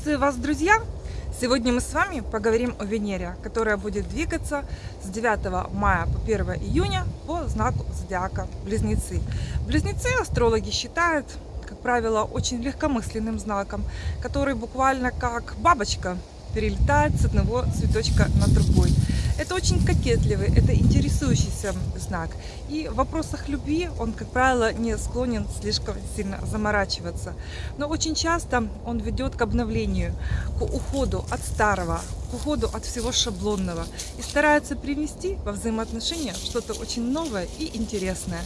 Приветствую вас, друзья! Сегодня мы с вами поговорим о Венере, которая будет двигаться с 9 мая по 1 июня по знаку зодиака Близнецы. Близнецы астрологи считают, как правило, очень легкомысленным знаком, который буквально как бабочка перелетает с одного цветочка на другой. Это очень кокетливый, это интересующийся знак. И в вопросах любви он, как правило, не склонен слишком сильно заморачиваться. Но очень часто он ведет к обновлению, к уходу от старого, к уходу от всего шаблонного и старается привнести во взаимоотношения что-то очень новое и интересное.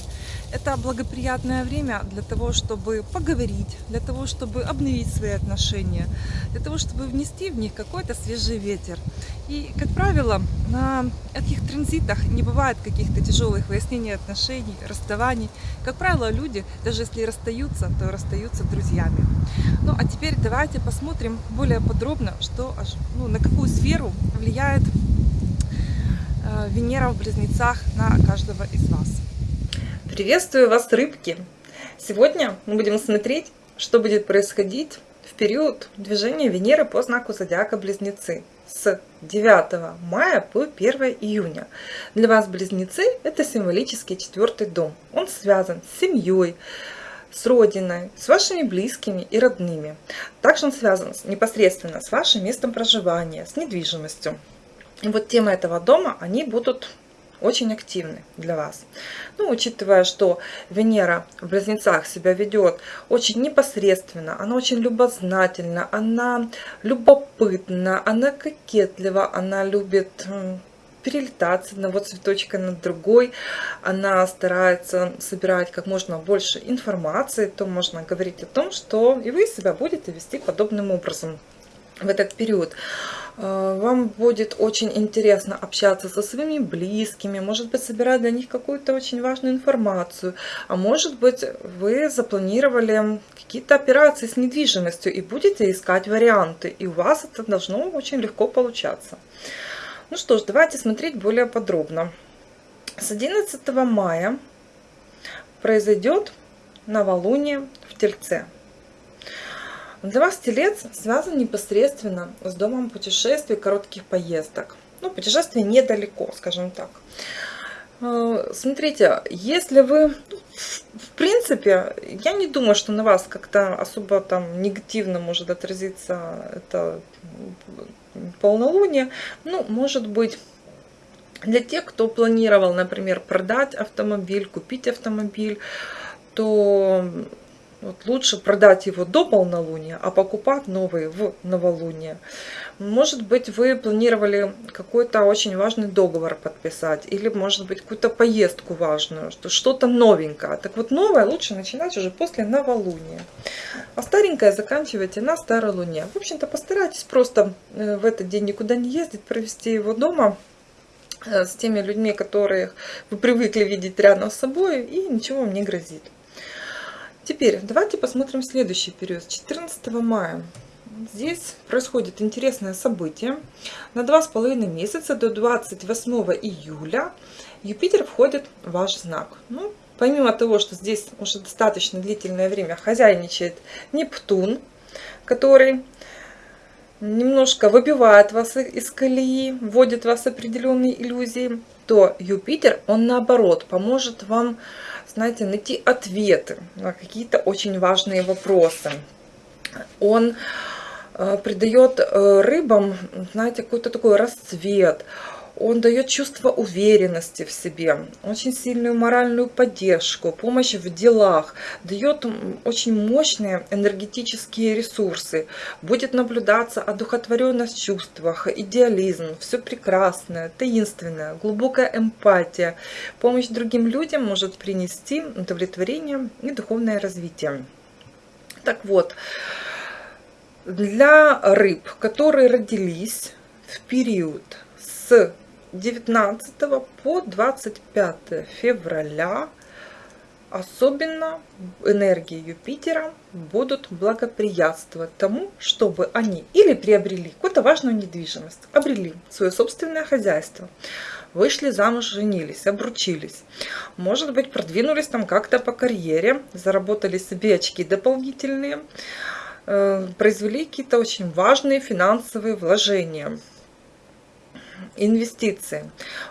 Это благоприятное время для того, чтобы поговорить, для того, чтобы обновить свои отношения, для того, чтобы внести в них какой-то свежий ветер. И, как правило, на этих транзитах не бывает каких-то тяжелых выяснений отношений, расставаний. Как правило, люди, даже если расстаются, то расстаются друзьями. Ну, а теперь давайте посмотрим более подробно, что, ну, на какую сферу влияет э, Венера в Близнецах на каждого из вас. Приветствую вас, рыбки! Сегодня мы будем смотреть, что будет происходить в период движения Венеры по знаку зодиака Близнецы с 9 мая по 1 июня. Для вас Близнецы – это символический четвертый дом. Он связан с семьей, с родиной, с вашими близкими и родными. Также он связан непосредственно с вашим местом проживания, с недвижимостью. И вот темы этого дома, они будут очень активны для вас. Ну, учитывая, что Венера в Близнецах себя ведет очень непосредственно, она очень любознательна, она любопытна, она кокетлива, она любит перелетать с одного цветочка на другой. Она старается собирать как можно больше информации, то можно говорить о том, что и вы себя будете вести подобным образом в этот период. Э, вам будет очень интересно общаться со своими близкими, может быть, собирать для них какую-то очень важную информацию, а может быть, вы запланировали какие-то операции с недвижимостью и будете искать варианты, и у вас это должно очень легко получаться. Ну что ж, давайте смотреть более подробно. С 11 мая произойдет новолуние в Тельце. Для вас телец связан непосредственно с домом путешествий, коротких поездок. Ну, путешествие недалеко, скажем так. Э, смотрите, если вы, ну, в принципе, я не думаю, что на вас как-то особо там негативно может отразиться это полнолуние. Ну, может быть, для тех, кто планировал, например, продать автомобиль, купить автомобиль, то вот лучше продать его до полнолуния, а покупать новые в новолуние. Может быть, вы планировали какой-то очень важный договор подписать, или, может быть, какую-то поездку важную, что что-то новенькое. Так вот, новое лучше начинать уже после новолуния. А старенькое заканчивайте на старой луне. В общем-то, постарайтесь просто э, в этот день никуда не ездить, провести его дома э, с теми людьми, которых вы привыкли видеть рядом с собой, и ничего вам не грозит. Теперь давайте посмотрим следующий период. С 14 мая здесь происходит интересное событие. На два с половиной месяца до 28 июля Юпитер входит в ваш знак. Ну, помимо того, что здесь уже достаточно длительное время хозяйничает Нептун, который немножко выбивает вас из колеи, вводит вас в определенные иллюзии, то Юпитер, он наоборот, поможет вам знаете, найти ответы на какие-то очень важные вопросы. Он э, придает э, рыбам, знаете, какой-то такой расцвет, он дает чувство уверенности в себе, очень сильную моральную поддержку, помощь в делах, дает очень мощные энергетические ресурсы, будет наблюдаться одухотворенность в чувствах, идеализм, все прекрасное, таинственное, глубокая эмпатия. Помощь другим людям может принести удовлетворение и духовное развитие. Так вот, для рыб, которые родились в период с 19 по 25 февраля особенно энергии Юпитера будут благоприятствовать тому, чтобы они или приобрели какую-то важную недвижимость, обрели свое собственное хозяйство, вышли замуж, женились, обручились, может быть, продвинулись там как-то по карьере, заработали себе очки дополнительные, э, произвели какие-то очень важные финансовые вложения инвестиции.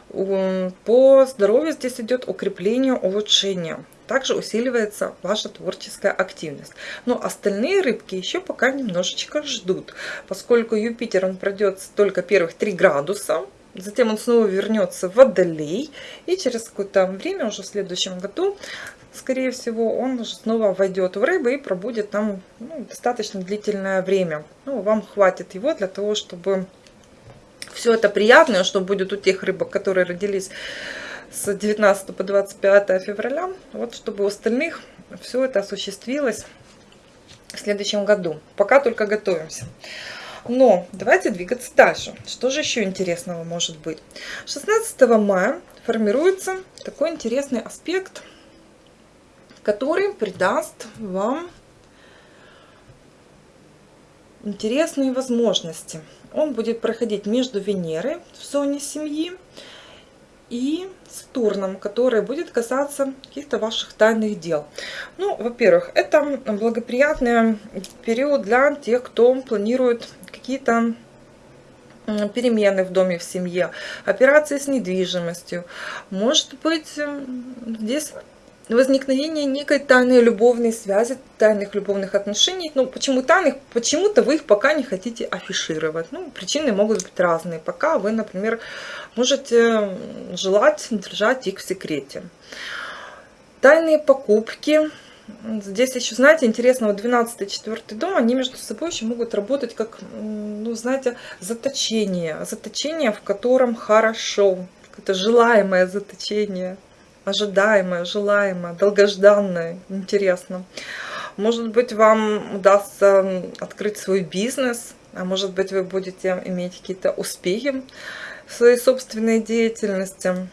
По здоровью здесь идет укрепление, улучшение. Также усиливается ваша творческая активность. Но остальные рыбки еще пока немножечко ждут, поскольку Юпитер он пройдет только первых 3 градуса, затем он снова вернется в Водолей, и через какое-то время, уже в следующем году, скорее всего, он снова войдет в рыбы и пробудет там ну, достаточно длительное время. Ну, вам хватит его для того, чтобы все это приятное, что будет у тех рыбок, которые родились с 19 по 25 февраля, вот чтобы у остальных все это осуществилось в следующем году. Пока только готовимся. Но давайте двигаться дальше. Что же еще интересного может быть? 16 мая формируется такой интересный аспект, который придаст вам интересные возможности. Он будет проходить между Венерой в зоне семьи и Сатурном, который будет касаться каких-то ваших тайных дел. Ну, во-первых, это благоприятный период для тех, кто планирует какие-то перемены в доме, в семье, операции с недвижимостью. Может быть, здесь возникновение некой тайной любовной связи, тайных любовных отношений. Ну, почему тайных? Почему-то вы их пока не хотите афишировать. Ну, причины могут быть разные. Пока вы, например, можете желать держать их в секрете. Тайные покупки. Здесь еще, знаете, интересно, вот 12 четвертый дом, они между собой еще могут работать как, ну, знаете, заточение. Заточение, в котором хорошо. Это желаемое заточение ожидаемое, желаемое, долгожданное, интересно. Может быть, вам удастся открыть свой бизнес, а может быть, вы будете иметь какие-то успехи в своей собственной деятельности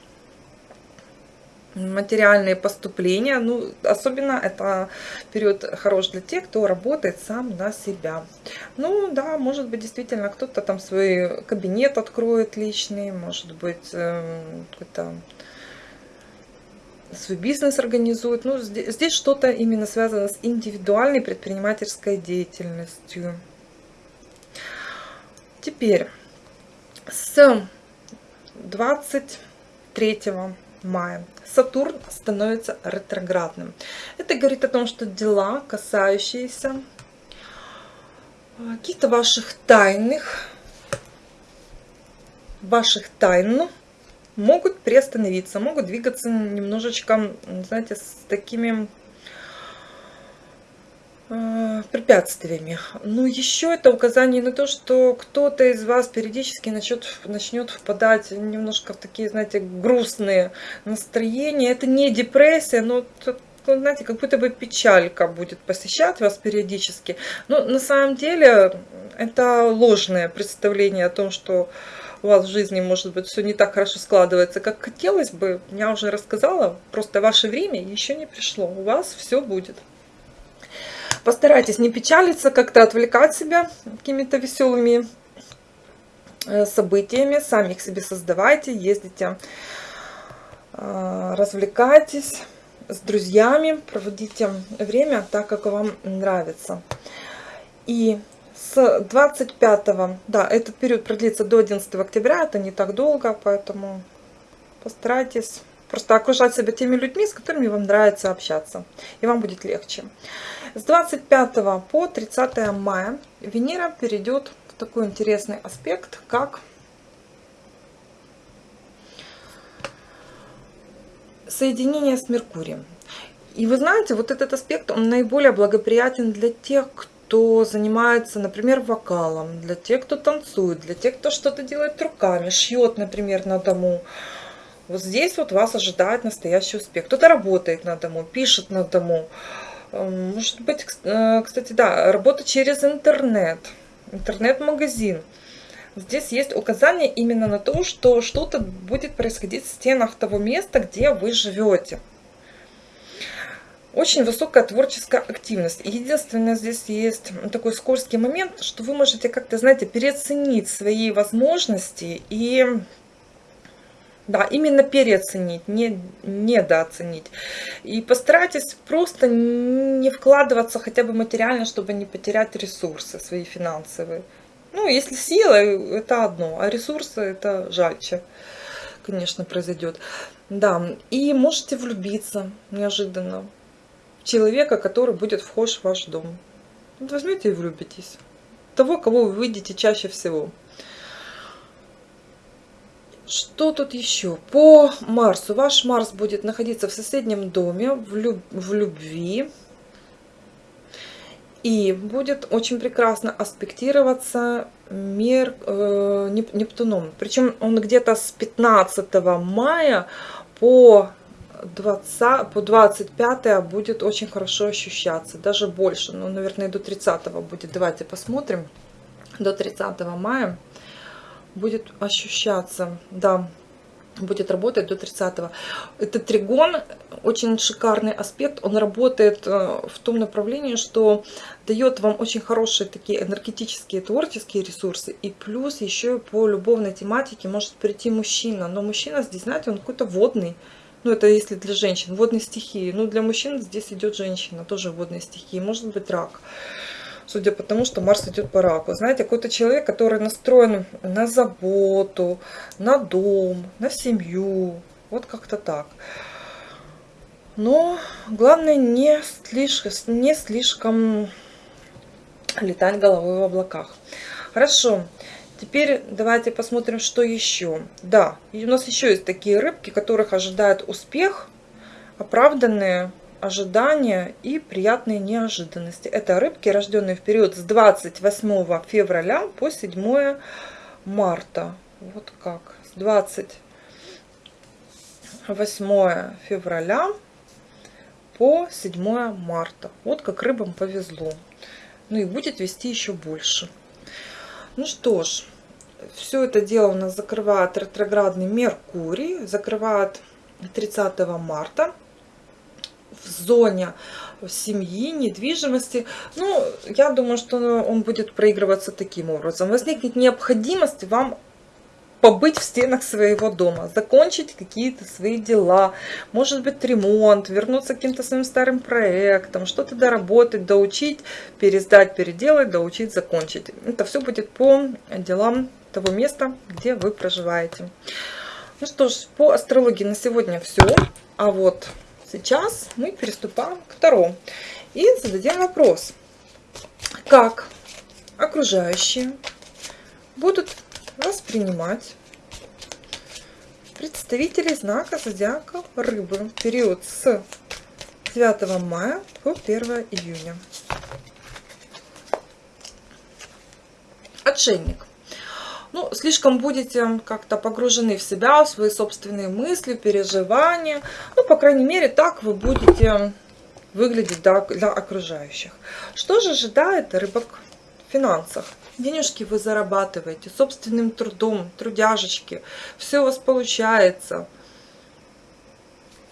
материальные поступления. Ну, особенно это период хорош для тех, кто работает сам на себя. Ну, да, может быть, действительно, кто-то там свой кабинет откроет личный, может быть, э, какой-то свой бизнес организует. Ну, здесь, здесь что-то именно связано с индивидуальной предпринимательской деятельностью. Теперь с 23 мая Сатурн становится ретроградным. Это говорит о том, что дела, касающиеся каких-то ваших тайных, ваших тайн, могут приостановиться, могут двигаться немножечко, знаете, с такими э, препятствиями. Но еще это указание на то, что кто-то из вас периодически начнет, начнет впадать немножко в такие, знаете, грустные настроения. Это не депрессия, но знаете, как будто бы печалька будет посещать вас периодически. Но на самом деле это ложное представление о том, что у вас в жизни, может быть, все не так хорошо складывается, как хотелось бы, я уже рассказала, просто ваше время еще не пришло, у вас все будет. Постарайтесь не печалиться, как-то отвлекать себя какими-то веселыми э, событиями, сами их себе создавайте, ездите, э, развлекайтесь с друзьями, проводите время так, как вам нравится. И с 25, да, этот период продлится до 11 октября, это не так долго, поэтому постарайтесь просто окружать себя теми людьми, с которыми вам нравится общаться, и вам будет легче. С 25 по 30 мая Венера перейдет в такой интересный аспект, как соединение с Меркурием. И вы знаете, вот этот аспект, он наиболее благоприятен для тех, кто кто занимается, например, вокалом, для тех, кто танцует, для тех, кто что-то делает руками, шьет, например, на дому. Вот здесь вот вас ожидает настоящий успех. Кто-то работает на дому, пишет на дому. Эм, может быть, э, кстати, да, работа через интернет, интернет-магазин. Здесь есть указание именно на то, что что-то будет происходить в стенах того места, где вы живете. Очень высокая творческая активность. Единственное, здесь есть такой скользкий момент, что вы можете как-то, знаете, переоценить свои возможности и Да, именно переоценить, не недооценить. И постарайтесь просто не вкладываться хотя бы материально, чтобы не потерять ресурсы свои финансовые. Ну, если сила, это одно, а ресурсы это жальче, конечно, произойдет. Да, и можете влюбиться неожиданно человека, который будет вхож в ваш дом. Вот возьмете и влюбитесь. Того, кого вы видите чаще всего. Что тут еще? По Марсу. Ваш Марс будет находиться в соседнем доме, в, люб в любви. И будет очень прекрасно аспектироваться мир э, Нептуном. Причем он где-то с 15 мая по 20, по 25 будет очень хорошо ощущаться. Даже больше. Ну, наверное, до 30 будет. Давайте посмотрим. До 30 мая будет ощущаться, да, будет работать до 30 -го. Этот тригон очень шикарный аспект, он работает э, в том направлении, что дает вам очень хорошие такие энергетические, творческие ресурсы, и плюс еще по любовной тематике может прийти мужчина, но мужчина здесь, знаете, он какой-то водный, ну это если для женщин, водной стихии, ну для мужчин здесь идет женщина, тоже водной стихии, может быть рак судя по тому, что Марс идет по раку. Знаете, какой-то человек, который настроен на заботу, на дом, на семью. Вот как-то так. Но главное не слишком, не слишком летать головой в облаках. Хорошо. Теперь давайте посмотрим, что еще. Да, у нас еще есть такие рыбки, которых ожидает успех, оправданные ожидания и приятные неожиданности. Это рыбки, рожденные в период с 28 февраля по 7 марта. Вот как. С 28 февраля по 7 марта. Вот как рыбам повезло. Ну и будет вести еще больше. Ну что ж, все это дело у нас закрывает ретроградный Меркурий. Закрывает 30 марта в зоне семьи, недвижимости. Ну, я думаю, что он будет проигрываться таким образом. Возникнет необходимость вам побыть в стенах своего дома, закончить какие-то свои дела, может быть ремонт, вернуться к каким-то своим старым проектам, что-то доработать, доучить, пересдать, переделать, доучить, закончить. Это все будет по делам того места, где вы проживаете. Ну что ж, по астрологии на сегодня все. А вот Сейчас мы приступаем к второму и зададим вопрос. Как окружающие будут воспринимать представителей знака зодиака рыбы в период с 9 мая по 1 июня. Отшельник ну, слишком будете как-то погружены в себя, в свои собственные мысли, переживания. Ну, по крайней мере, так вы будете выглядеть для, для окружающих. Что же ожидает рыбок в финансах? Денежки вы зарабатываете собственным трудом, трудяжечки. Все у вас получается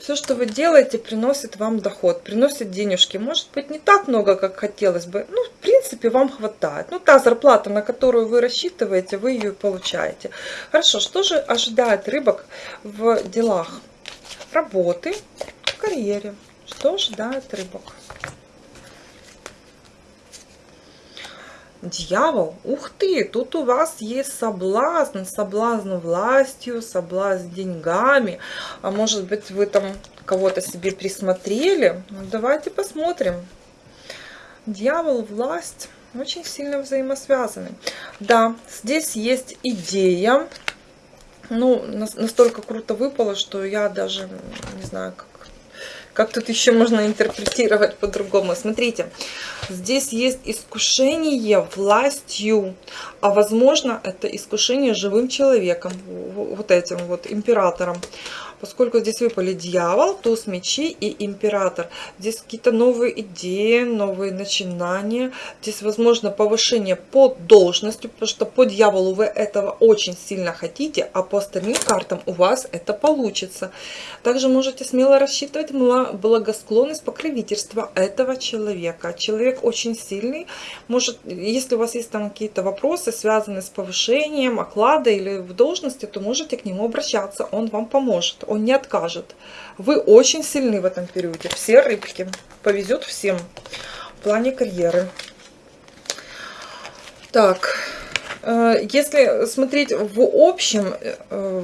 все, что вы делаете, приносит вам доход, приносит денежки. Может быть, не так много, как хотелось бы. Ну, в принципе, вам хватает. Ну, та зарплата, на которую вы рассчитываете, вы ее получаете. Хорошо, что же ожидает рыбок в делах работы, в карьере? Что ожидает рыбок? Дьявол, ух ты, тут у вас есть соблазн, соблазн властью, соблазн деньгами, а может быть вы там кого-то себе присмотрели. Ну, давайте посмотрим. Дьявол, власть очень сильно взаимосвязаны. Да, здесь есть идея, ну, настолько круто выпало, что я даже не знаю, как как тут еще можно интерпретировать по-другому? Смотрите, здесь есть искушение властью, а возможно это искушение живым человеком, вот этим вот императором. Поскольку здесь выпали дьявол, туз мечей и император. Здесь какие-то новые идеи, новые начинания. Здесь, возможно, повышение по должности, потому что по дьяволу вы этого очень сильно хотите, а по остальным картам у вас это получится. Также можете смело рассчитывать на благосклонность, покровительства этого человека. Человек очень сильный. Может, если у вас есть там какие-то вопросы, связанные с повышением оклада или в должности, то можете к нему обращаться. Он вам поможет, он не откажет. Вы очень сильны в этом периоде. Все рыбки. Повезет всем в плане карьеры. Так, э, если смотреть в общем э,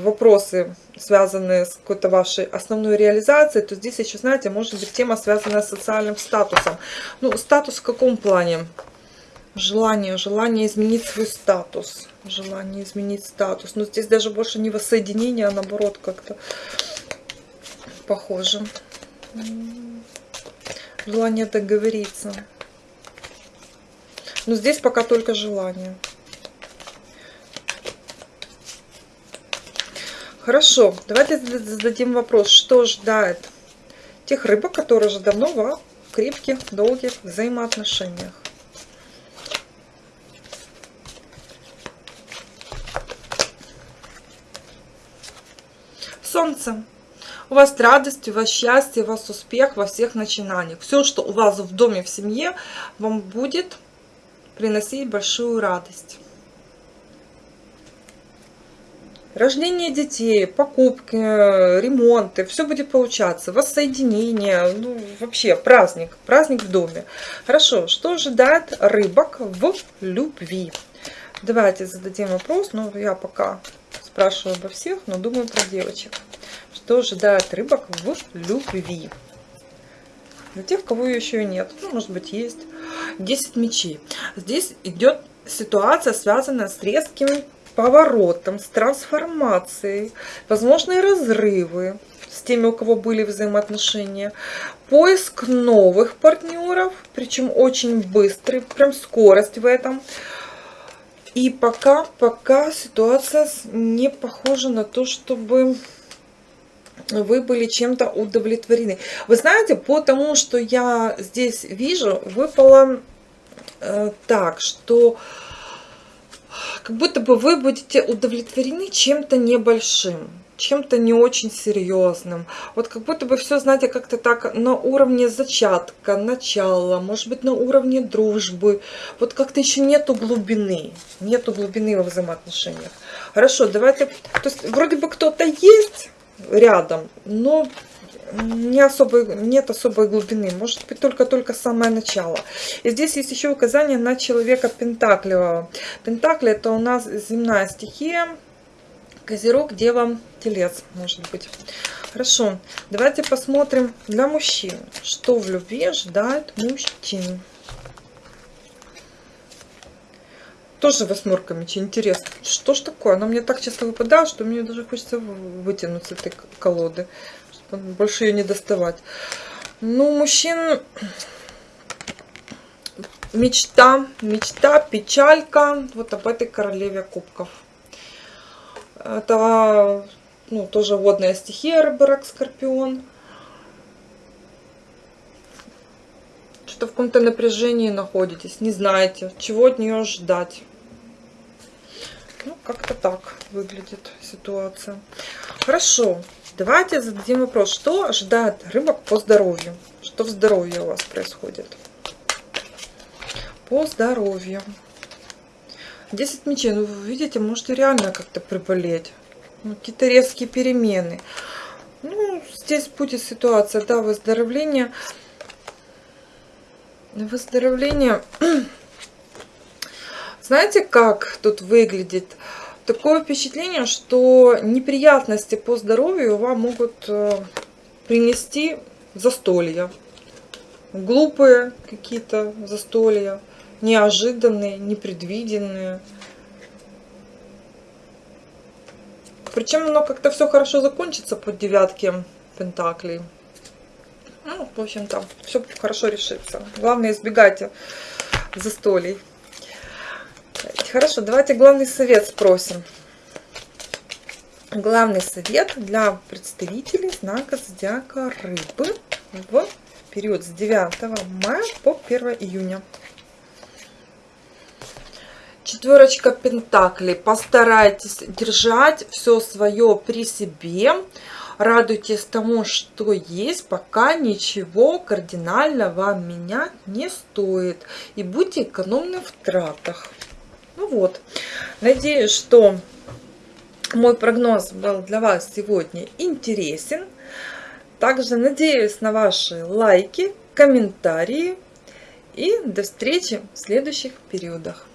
вопросы, связанные с какой-то вашей основной реализацией, то здесь еще, знаете, может быть тема, связанная с социальным статусом. Ну, статус в каком плане? Желание, желание изменить свой статус. Желание изменить статус. Но здесь даже больше не воссоединение, а наоборот как-то похоже. Желание договориться. Но здесь пока только желание. Хорошо, давайте зададим вопрос, что ждает тех рыбок, которые уже давно в крепких, долгих взаимоотношениях. Солнце. У вас радость, у вас счастье, у вас успех во всех начинаниях. Все, что у вас в доме, в семье, вам будет приносить большую радость. Рождение детей, покупки, ремонты, все будет получаться, воссоединение, ну вообще праздник, праздник в доме. Хорошо, что ожидает рыбок в любви? Давайте зададим вопрос, но я пока спрашиваю обо всех, но думаю про девочек. Что ожидает рыбок в любви? Для тех, кого еще и нет. Ну, может быть, есть. 10 мечей. Здесь идет ситуация, связанная с резким поворотом, с трансформацией, возможные разрывы с теми, у кого были взаимоотношения, поиск новых партнеров, причем очень быстрый, прям скорость в этом. И пока, пока ситуация не похожа на то, чтобы вы были чем-то удовлетворены. Вы знаете, по тому, что я здесь вижу, выпало э, так, что как будто бы вы будете удовлетворены чем-то небольшим чем-то не очень серьезным. Вот как будто бы все, знаете, как-то так на уровне зачатка, начала, может быть, на уровне дружбы. Вот как-то еще нету глубины, нету глубины во взаимоотношениях. Хорошо, давайте, то есть вроде бы кто-то есть рядом, но не особой, нет особой глубины, может быть только-только самое начало. И здесь есть еще указание на человека Пентаклевого. Пентакли это у нас земная стихия, Козерог, Дева, Телец, может быть. Хорошо, давайте посмотрим для мужчин, что в любви ожидает мужчин. Тоже восьмерка мечей. Интересно, что ж такое? Она мне так часто выпадает, что мне даже хочется вытянуть с этой колоды, чтобы больше ее не доставать. Ну, мужчин мечта, мечта, печалька вот об этой королеве кубков. Это ну, тоже водная стихия, рыборак, скорпион. Что-то в каком-то напряжении находитесь, не знаете, чего от нее ждать. Ну, как-то так выглядит ситуация. Хорошо, давайте зададим вопрос, что ожидает рыбок по здоровью? Что в здоровье у вас происходит? По здоровью. 10 мечей, ну вы видите, можете реально как-то приболеть. Ну, Какие-то резкие перемены. Ну, здесь будет ситуация, да, выздоровление. Выздоровление. Знаете, как тут выглядит? Такое впечатление, что неприятности по здоровью вам могут э, принести застолья. Глупые какие-то застолья неожиданные, непредвиденные. Причем оно как-то все хорошо закончится под девятки пентаклей. Ну, в общем-то, все хорошо решится. Главное, избегайте застолий. Хорошо, давайте главный совет спросим. главный совет для представителей знака зодиака рыбы в период с 9 мая по 1 июня. Четверочка пентаклей. Постарайтесь держать все свое при себе. Радуйтесь тому, что есть, пока ничего кардинально вам менять не стоит. И будьте экономны в тратах. Ну вот, надеюсь, что мой прогноз был для вас сегодня интересен. Также надеюсь на ваши лайки, комментарии и до встречи в следующих периодах.